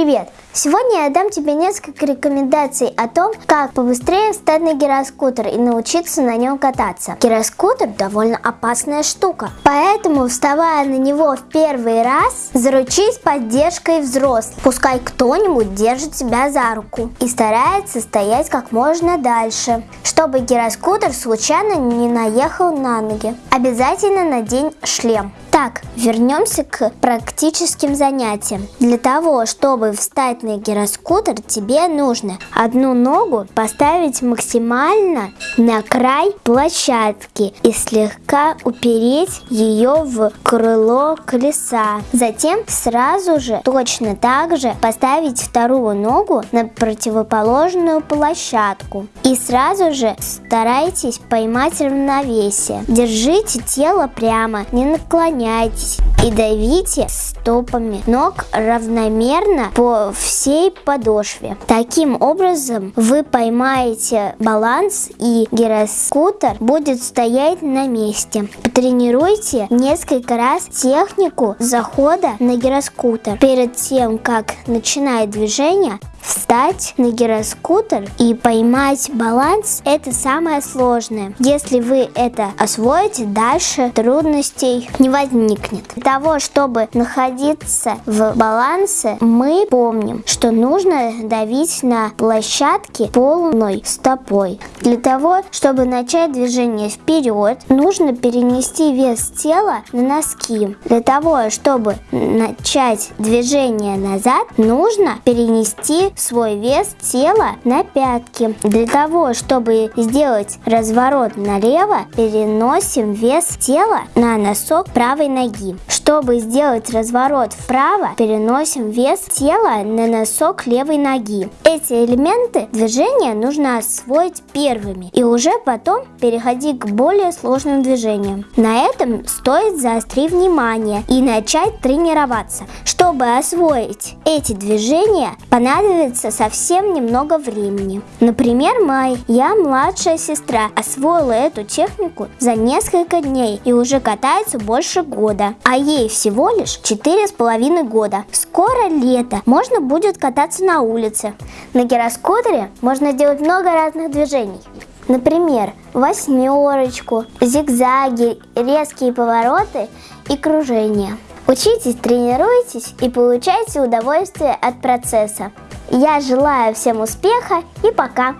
Привет! Сегодня я дам тебе несколько рекомендаций о том, как побыстрее встать на гироскутер и научиться на нем кататься. Гироскутер довольно опасная штука, поэтому вставая на него в первый раз, заручись поддержкой взрослых. Пускай кто-нибудь держит тебя за руку и старается стоять как можно дальше, чтобы гироскутер случайно не наехал на ноги. Обязательно надень шлем. Так, вернемся к практическим занятиям. Для того, чтобы встать на гироскутер, тебе нужно одну ногу поставить максимально на край площадки и слегка упереть ее в крыло колеса. Затем сразу же точно так же поставить вторую ногу на противоположную площадку. И сразу же старайтесь поймать равновесие. Держите тело прямо, не наклоняйтесь наклоняйтесь и давите стопами ног равномерно по всей подошве. Таким образом вы поймаете баланс и гироскутер будет стоять на месте. Потренируйте несколько раз технику захода на гироскутер. Перед тем, как начинает движение, Встать на гироскутер и поймать баланс – это самое сложное. Если вы это освоите, дальше трудностей не возникнет. Того, чтобы находиться в балансе, мы помним, что нужно давить на площадке полной стопой. Для того, чтобы начать движение вперед, нужно перенести вес тела на носки. Для того, чтобы начать движение назад, нужно перенести свой вес тела на пятки. Для того, чтобы сделать разворот налево, переносим вес тела на носок правой ноги. Чтобы сделать разворот вправо, переносим вес тела на носок левой ноги. Эти элементы движения нужно освоить первыми и уже потом переходить к более сложным движениям. На этом стоит заострить внимание и начать тренироваться. Чтобы освоить эти движения, понадобится совсем немного времени. Например, Май, я младшая сестра, освоила эту технику за несколько дней и уже катается больше года, а ей всего лишь четыре с половиной года. Скоро лето, можно будет кататься на улице. На гироскутере можно делать много разных движений. Например, восьмерочку, зигзаги, резкие повороты и кружения. Учитесь, тренируйтесь и получайте удовольствие от процесса. Я желаю всем успеха и пока!